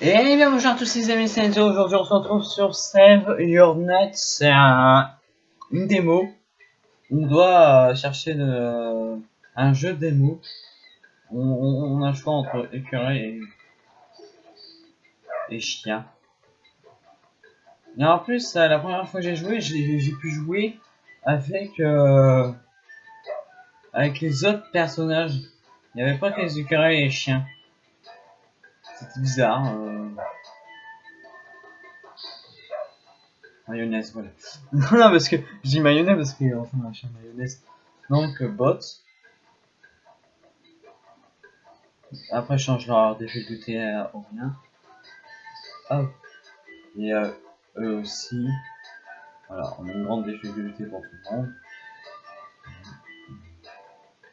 Et bien bonjour à tous les amis, c'est. Aujourd'hui on se retrouve sur Save Your Net. C'est un, une démo. On doit euh, chercher de, un jeu démo. On, on, on, a le choix entre écureuil et, et chien. Et en plus, euh, la première fois que j'ai joué, j'ai pu jouer avec euh, avec les autres personnages. Il n'y avait pas que les écureuils et les chiens. C'était bizarre. Euh... Mayonnaise, voilà. non, parce que je dis mayonnaise parce que enfin machin mayonnaise. Donc euh, bot. Après je change leur difficulté à au rien. Hop. Et euh, eux aussi. Voilà, on a une grande difficulté pour tout le monde.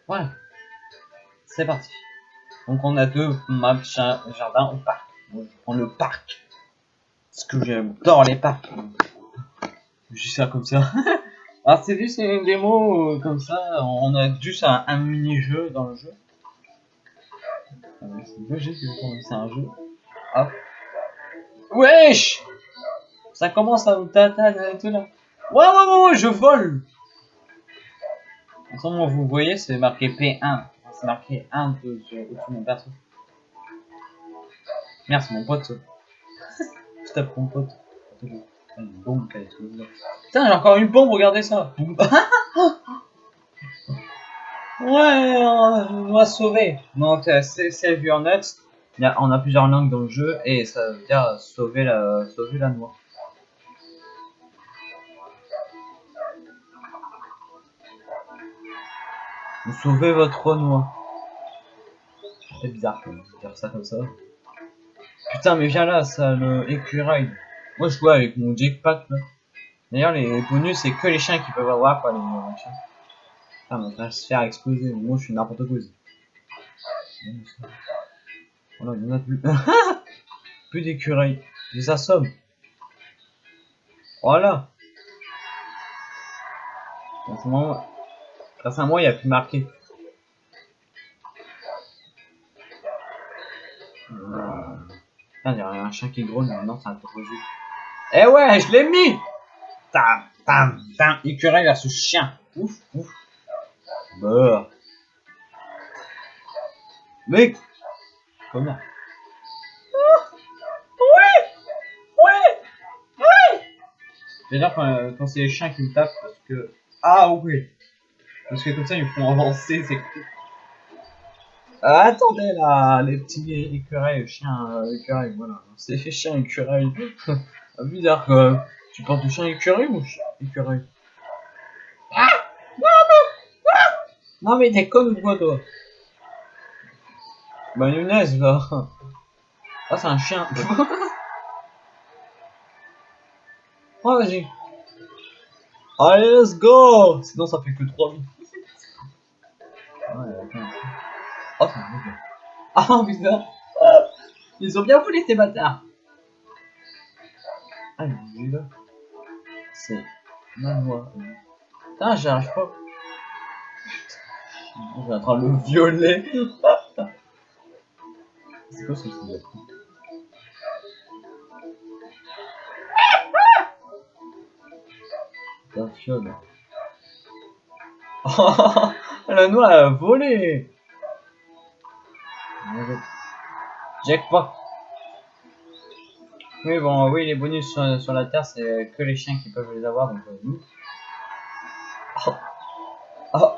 Voilà. C'est parti. Donc on a deux maps jardin ou parc. Moi je prends le parc. Parce que j'adore les parcs. Dis ça comme ça. Alors c'est juste une démo euh, comme ça. On a juste un, un mini-jeu dans le jeu. C'est c'est un jeu. Hop. Wesh Ça commence à nous tataner tout là. Ouais, ouais, ouais, ouais, je vole Comme vous voyez, c'est marqué P1 c'est marqué 1 peu sur au-dessus de mon perso. Merci mon pote. Je tape mon pote. Une bombe qui a. Putain, j'ai encore une bombe, regardez ça. ouais, on va sauver. Donc, euh, c'est Save Your Nuts. On a plusieurs langues dans le jeu et ça veut dire sauver la, sauver la noix. Vous sauvez votre noix. C'est bizarre de dire ça comme ça. Putain, mais viens là, ça, le écureuil. Moi, je joue avec mon jackpack là. D'ailleurs, les bonus, c'est que les chiens qui peuvent avoir, quoi, les chiens. Putain, on va se faire exploser. Moi, je suis n'importe quoi. Voilà, il y en a plus. plus d'écureuils. Je les assomme. Voilà. En ce moment, Grâce à moi, il a plus marqué. Putain, il y a un chien qui grogne maintenant, c'est un peu Eh ouais, je l'ai mis! Tam, tam, tam, écureuil versus chien. Ouf, ouf. Bah. Mec! Comment? Oui! J'adore quand, quand c'est les chiens qui me tapent parce que... Ah oui parce que comme ça, ils font avancer, cool. Euh, attendez là, les petits écureuils, chiens, euh, écureuils, voilà. C'est chien écureuil. Bizarre quoi. Tu penses du chien écureuil ou chien écureuil? Ah Non, non ah Non mais t'es con ou quoi toi Mayonnaise là. Ah c'est un chien. oh vas-y. Allez, let's go Sinon ça fait que 3 minutes. Oh, c'est un Ah, putain Ils ont bien voulu ces bâtards Ah, là. C'est ma voix. Putain, j'arrive pas. Je vais en train de le violer. C'est quoi ce truc La fiole. Oh, la noix a volé Jackpot. Oui, bon, oui, les bonus sur, sur la Terre, c'est que les chiens qui peuvent les avoir, donc euh, nous. Oh. Oh.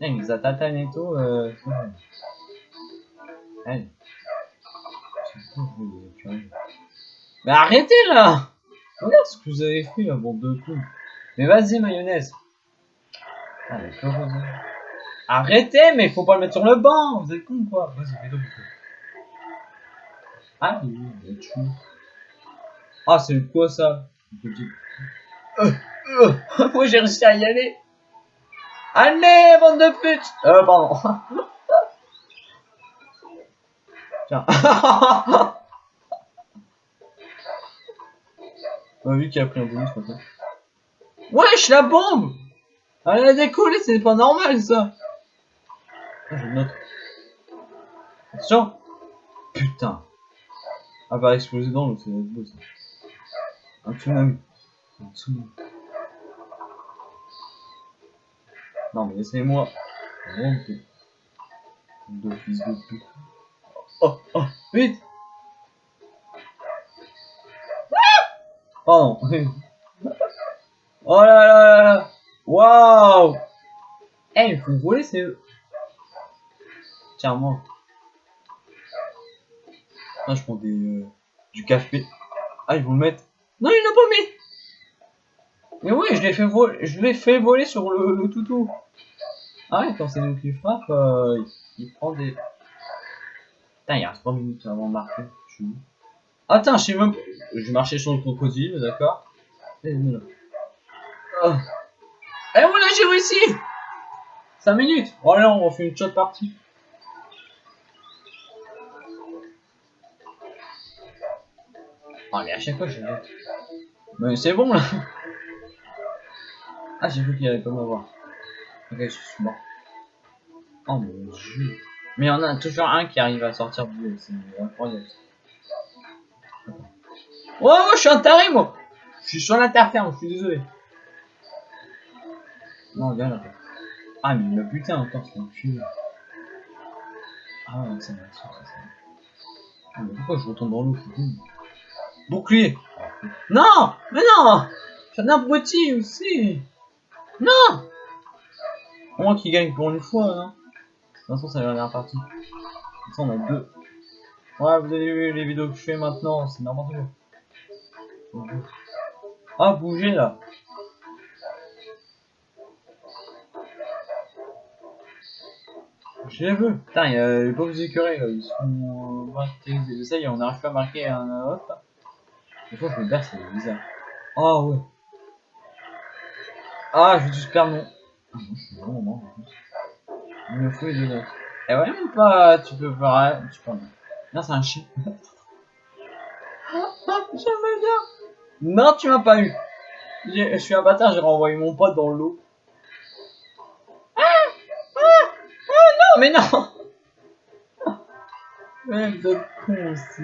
Il nous a tout. Euh... Mais arrêtez là Regarde ce que vous avez fait là, bande de coups. Mais vas-y, mayonnaise. Allez, Arrêtez, mais faut pas le mettre sur le banc. Vous êtes con quoi Vas-y, donc. Ah oui, il Ah, c'est quoi ça? Moi j'ai réussi à y aller? Allez, bande de pute Euh, pardon. Tiens. On a vu qu'il a pris un bonus comme ça. Wesh, la bombe Elle a décollé, c'est pas normal ça je note. Attention Putain. Ah bah exploser dans l'eau, c'est beau ça. Un tsunami. Un tsunami. Non mais laissez-moi. Remonter. Deux fils. Oh, oh, vite Pardon. oh là là là là Waouh Eh, il faut voler, c'est moi. Ah, je prends des, euh, du café. Ah, ils vont le mettre. Non, il l'a pas mis Mais oui, je l'ai fait voler, je l'ai fait voler sur le, toutou. Ah ouais, quand c'est nous qui frappe, euh, il prend des... Putain, il reste 3 minutes avant de marquer. Je suis Attends, je marchais sur le crocodile, d'accord Et voilà. Oh. Et voilà, j'ai réussi 5 minutes Oh là, on refait une shot partie. Mais à chaque fois, je Mais c'est bon, là Ah, j'ai cru qu'il allait pas m'avoir. Ok, je suis mort. Oh mon dieu. Mais il y en a toujours un qui arrive à sortir du c'est incroyable. Oh, je suis un taré, moi Je suis sur l'interferme, je suis désolé. Non, viens là. Ah, mais le putain encore, c'est un cul. Ah, ouais, ça m'a. Ah, mais pourquoi je retourne dans l'eau, Bouclier Non Mais non J'ai un abruti aussi Non Moi qui gagne pour une fois, non De toute façon, c'est la dernière partie. De toute façon, on a deux. Ouais, vous avez vu les vidéos que je fais maintenant, c'est n'importe quoi. Ah, bougez là Je les veux Putain, il y a les pauvres écureuils là, ils sont. Ça y est, on n'arrive pas à marquer un autre. Des fois, je me berce, c'est bizarre. Ah ouais. Ah, je vais juste perdre mon. Ah, non, je suis vraiment mort. Il me faut les notes. Eh ouais, même pas, tu peux faire. Tu peux. Non, c'est un chien. J'aime bien. Non, tu m'as pas eu. Je suis un bâtard, j'ai renvoyé mon pote dans l'eau. Ah, ah, ah, non, mais non. Vous êtes con aussi.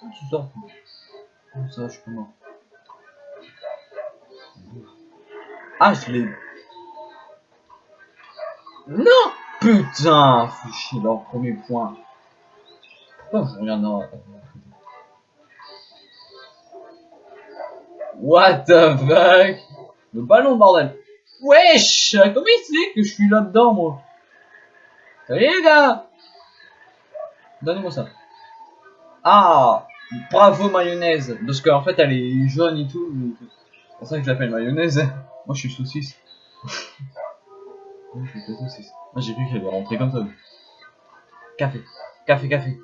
Tu sors. Comme ça, je mort. Ah, je l'ai. Non Putain chier leur premier point. Pourquoi je regarde dans... What the fuck? Le ballon, bordel Wesh Comment il sait que je suis là-dedans, moi? Salut les gars Donnez-moi ça. Ah Bravo mayonnaise Parce qu'en fait elle est jaune et tout. C'est pour ça que je l'appelle mayonnaise. Moi je suis saucisse. Moi je suis saucisse. Moi j'ai vu qu'elle est rentrée comme ça. Café. Café, café.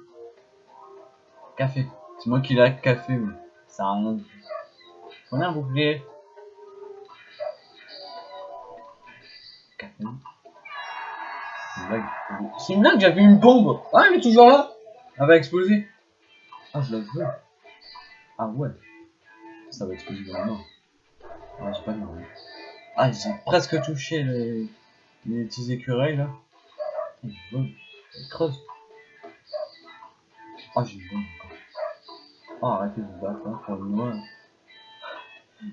Café. C'est moi qui l'ai café, mais ça a rien. On a un bouclier. Café. C'est une blague. C'est une blague, j'avais une bombe. Ah, elle est toujours là. Elle va exploser. Ah, je la veux. Ah ouais. Ça va exploser dans la main. Ah, j'ai pas de main. Ah, j'ai presque touché les, les petits écureuils là. Je veux. creuse. Ah, j'ai une bombe encore. Ah, arrêtez de vous battre, hein, pour le moins.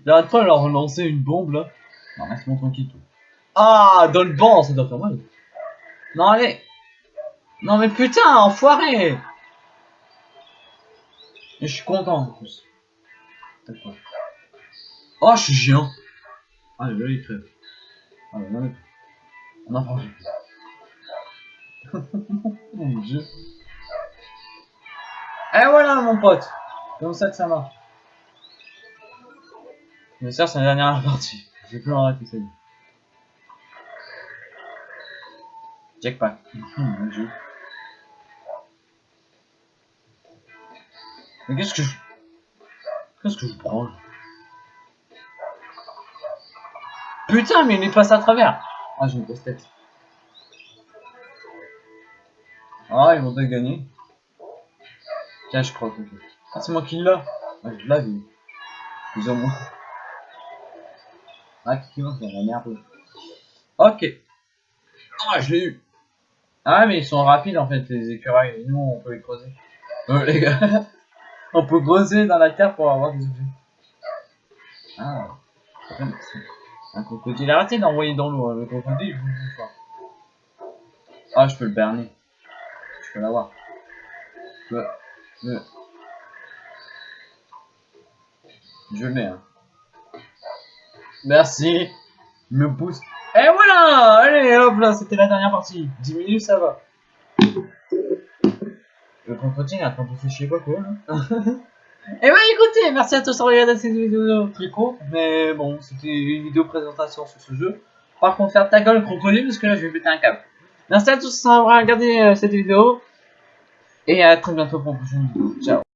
J'arrête pas de leur relancer une bombe là. Non, laisse-moi tranquille tout. Ah, dans le banc, ça doit faire mal. Non, allez. Non, mais putain, enfoiré. Et je suis content en plus. Oh, je suis géant. Ah, là, il crève. Ah, mais non, on a pas Mon dieu. Et voilà, mon pote. Comme ça que ça marche. Mais ça, c'est la dernière partie. Je vais plus arrêter, ça. Jackpack. mon dieu. Mais qu'est-ce que je... Qu'est-ce que je prends Putain, mais il est passé à travers Ah, j'ai une grosse tête. Ah, ils vont te gagner. Tiens, je crois que... Ah, c'est moi qui l'ai. Ah, je l'avais. Plus ou moins. Ah, qui c'est la merde. Ok. Ah, je l'ai eu. Ah, mais ils sont rapides, en fait, les écureuils. Nous, on peut les creuser. Euh, les gars, on peut creuser dans la terre pour avoir des objets. Ah. Un crocodile. Arrêtez d'envoyer dans l'eau, hein, le crocodile, je vous dis pas. Ah, je peux le berner. Je peux l'avoir. Je peux... Je... Mets, hein. Merci. Me pousse. Et voilà Allez, hop là, c'était la dernière partie. 10 minutes, ça va. Le est en train de se chier pas là. Et bah écoutez, merci à tous d'avoir regardé cette vidéo très courte, mais bon, c'était une vidéo présentation sur ce jeu. Par contre, faire ta gueule crocodile, parce que là je vais péter un câble. Merci à tous d'avoir regardé euh, cette vidéo, et à très bientôt pour une prochaine vidéo. Ciao